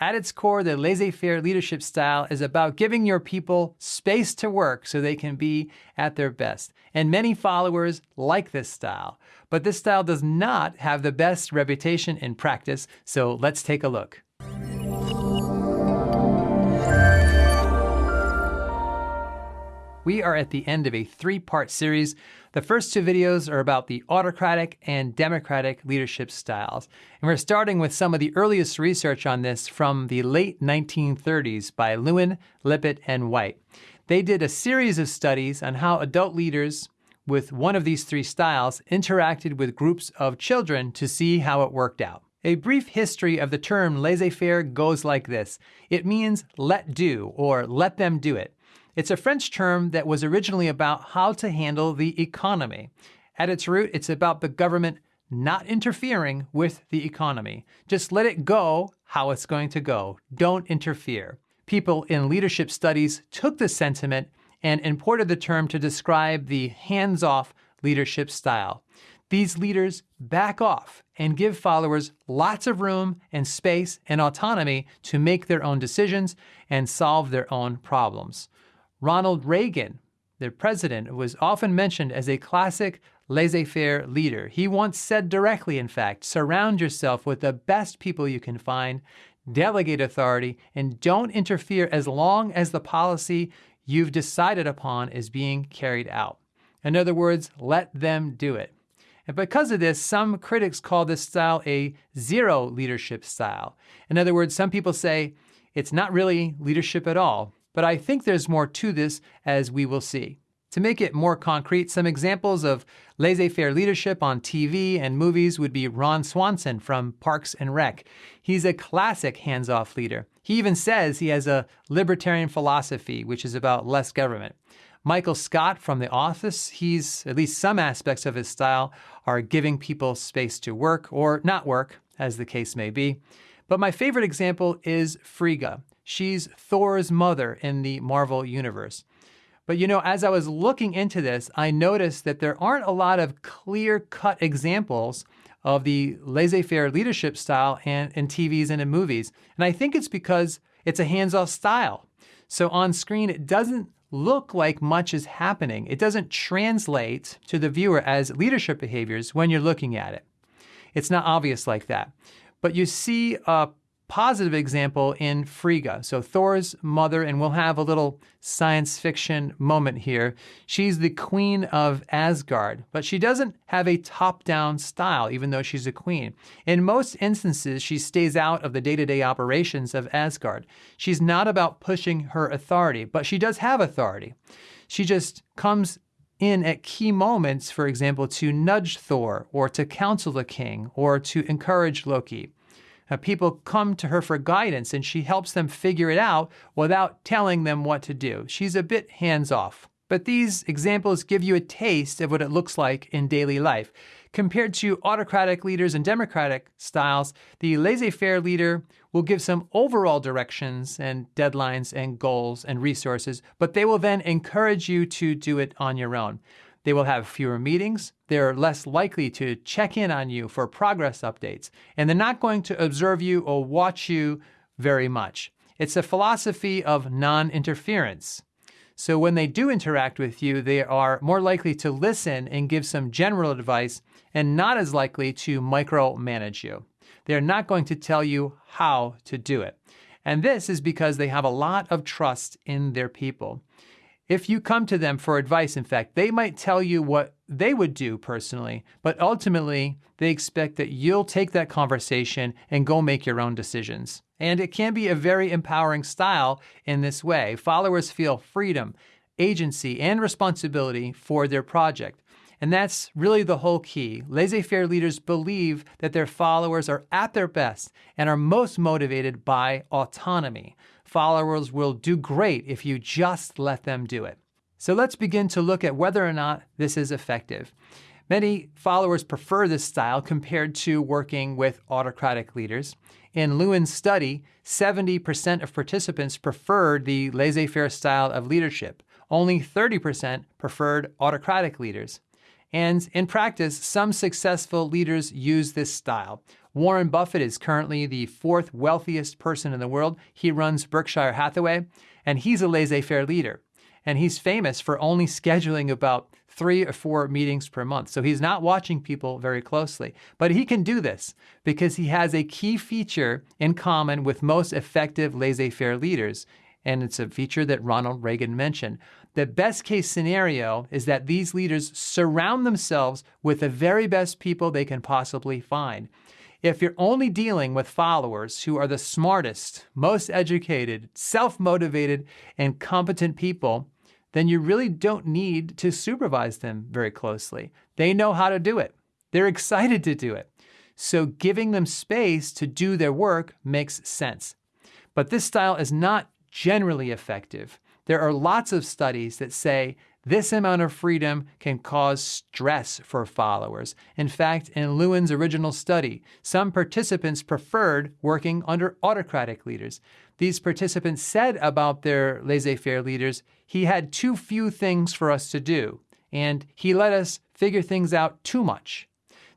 At its core, the laissez faire leadership style is about giving your people space to work so they can be at their best. And many followers like this style. But this style does not have the best reputation in practice, so let's take a look. We are at the end of a three part series. The first two videos are about the autocratic and democratic leadership styles. And we're starting with some of the earliest research on this from the late 1930s by Lewin, Lippitt, and White. They did a series of studies on how adult leaders with one of these three styles interacted with groups of children to see how it worked out. A brief history of the term laissez faire goes like this it means let do or let them do it. It's a French term that was originally about how to handle the economy. At its root, it's about the government not interfering with the economy. Just let it go how it's going to go. Don't interfere. People in leadership studies took this sentiment and imported the term to describe the hands off leadership style. These leaders back off and give followers lots of room and space and autonomy to make their own decisions and solve their own problems. Ronald Reagan, the president, was often mentioned as a classic laissez faire leader. He once said directly, in fact, surround yourself with the best people you can find, delegate authority, and don't interfere as long as the policy you've decided upon is being carried out. In other words, let them do it. And because of this, some critics call this style a zero leadership style. In other words, some people say it's not really leadership at all but I think there's more to this as we will see. To make it more concrete, some examples of laissez faire leadership on TV and movies would be Ron Swanson from Parks and Rec. He's a classic hands off leader. He even says he has a libertarian philosophy, which is about less government. Michael Scott from The Office, he's at least some aspects of his style are giving people space to work or not work, as the case may be. But my favorite example is Frigga. She's Thor's mother in the Marvel Universe. But you know, as I was looking into this, I noticed that there aren't a lot of clear cut examples of the laissez faire leadership style in, in TVs and in movies. And I think it's because it's a hands off style. So on screen, it doesn't look like much is happening. It doesn't translate to the viewer as leadership behaviors when you're looking at it. It's not obvious like that. But you see a positive example in Frigga. So Thor's mother, and we'll have a little science fiction moment here. She's the queen of Asgard, but she doesn't have a top down style, even though she's a queen. In most instances, she stays out of the day to day operations of Asgard. She's not about pushing her authority, but she does have authority. She just comes in at key moments, for example, to nudge Thor or to counsel the king or to encourage Loki. Uh, people come to her for guidance and she helps them figure it out without telling them what to do. She's a bit hands off. But these examples give you a taste of what it looks like in daily life. Compared to autocratic leaders and democratic styles, the laissez faire leader will give some overall directions and deadlines and goals and resources, but they will then encourage you to do it on your own. They will have fewer meetings, they're less likely to check in on you for progress updates, and they're not going to observe you or watch you very much. It's a philosophy of non interference. So when they do interact with you, they are more likely to listen and give some general advice and not as likely to micromanage you. They're not going to tell you how to do it. And this is because they have a lot of trust in their people. If you come to them for advice, in fact, they might tell you what they would do personally, but ultimately they expect that you'll take that conversation and go make your own decisions. And it can be a very empowering style in this way. Followers feel freedom, agency, and responsibility for their project. And that's really the whole key. Laissez faire leaders believe that their followers are at their best and are most motivated by autonomy. Followers will do great if you just let them do it. So let's begin to look at whether or not this is effective. Many followers prefer this style compared to working with autocratic leaders. In Lewin's study, 70% of participants preferred the laissez faire style of leadership. Only 30% preferred autocratic leaders. And in practice, some successful leaders use this style. Warren Buffett is currently the fourth wealthiest person in the world. He runs Berkshire Hathaway, and he's a laissez faire leader. And he's famous for only scheduling about three or four meetings per month. So he's not watching people very closely. But he can do this because he has a key feature in common with most effective laissez faire leaders. And it's a feature that Ronald Reagan mentioned. The best case scenario is that these leaders surround themselves with the very best people they can possibly find. If you're only dealing with followers who are the smartest, most educated, self motivated, and competent people, then you really don't need to supervise them very closely. They know how to do it, they're excited to do it. So giving them space to do their work makes sense. But this style is not generally effective. There are lots of studies that say this amount of freedom can cause stress for followers. In fact, in Lewin's original study, some participants preferred working under autocratic leaders. These participants said about their laissez faire leaders, he had too few things for us to do, and he let us figure things out too much.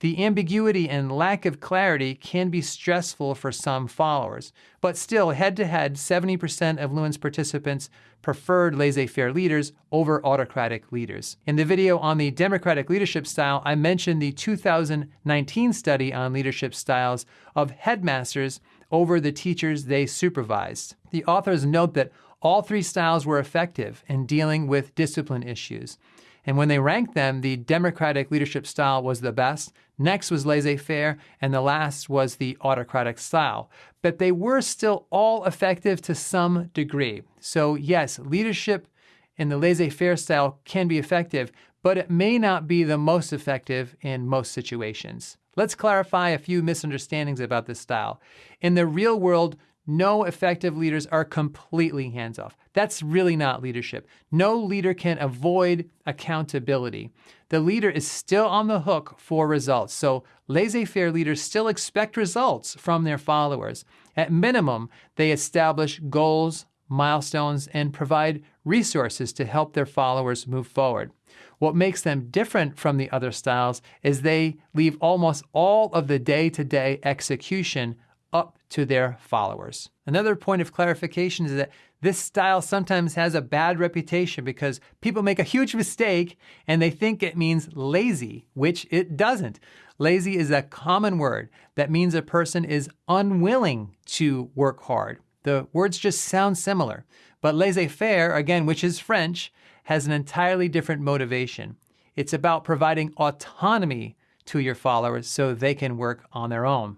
The ambiguity and lack of clarity can be stressful for some followers, but still, head to head, 70% of Lewin's participants preferred laissez faire leaders over autocratic leaders. In the video on the democratic leadership style, I mentioned the 2019 study on leadership styles of headmasters over the teachers they supervised. The authors note that all three styles were effective in dealing with discipline issues. And when they ranked them, the democratic leadership style was the best. Next was laissez faire, and the last was the autocratic style. But they were still all effective to some degree. So, yes, leadership in the laissez faire style can be effective, but it may not be the most effective in most situations. Let's clarify a few misunderstandings about this style. In the real world, no effective leaders are completely hands off. That's really not leadership. No leader can avoid accountability. The leader is still on the hook for results. So, laissez faire leaders still expect results from their followers. At minimum, they establish goals, milestones, and provide resources to help their followers move forward. What makes them different from the other styles is they leave almost all of the day to day execution to their followers. Another point of clarification is that this style sometimes has a bad reputation because people make a huge mistake and they think it means lazy, which it doesn't. Lazy is a common word that means a person is unwilling to work hard. The words just sound similar. But laissez faire, again, which is French, has an entirely different motivation. It's about providing autonomy to your followers so they can work on their own.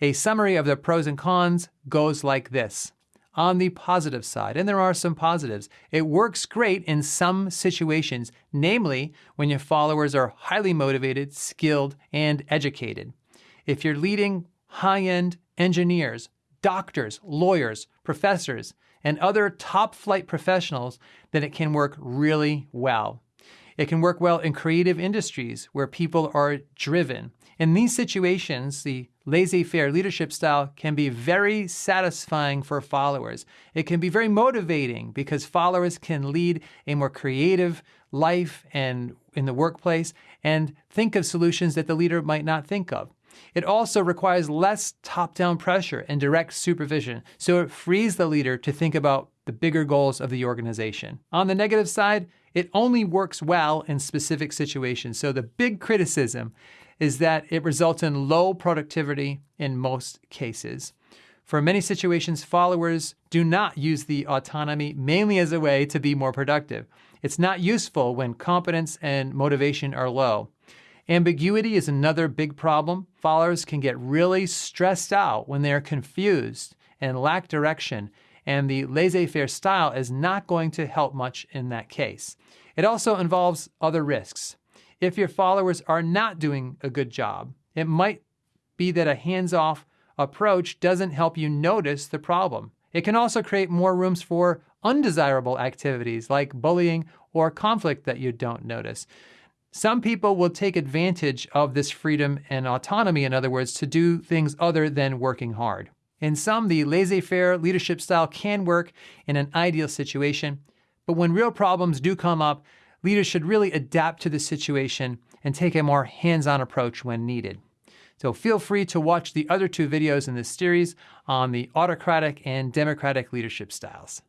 A summary of the pros and cons goes like this. On the positive side, and there are some positives, it works great in some situations, namely when your followers are highly motivated, skilled, and educated. If you're leading high end engineers, doctors, lawyers, professors, and other top flight professionals, then it can work really well. It can work well in creative industries where people are driven. In these situations, the laissez faire leadership style can be very satisfying for followers. It can be very motivating because followers can lead a more creative life and in the workplace and think of solutions that the leader might not think of. It also requires less top down pressure and direct supervision, so it frees the leader to think about the bigger goals of the organization. On the negative side, it only works well in specific situations. So the big criticism is that it results in low productivity in most cases. For many situations, followers do not use the autonomy mainly as a way to be more productive. It's not useful when competence and motivation are low. Ambiguity is another big problem. Followers can get really stressed out when they're confused and lack direction, and the laissez faire style is not going to help much in that case. It also involves other risks. If your followers are not doing a good job, it might be that a hands off approach doesn't help you notice the problem. It can also create more rooms for undesirable activities like bullying or conflict that you don't notice. Some people will take advantage of this freedom and autonomy, in other words, to do things other than working hard. In some, the laissez faire leadership style can work in an ideal situation, but when real problems do come up, leaders should really adapt to the situation and take a more hands on approach when needed. So feel free to watch the other two videos in this series on the autocratic and democratic leadership styles.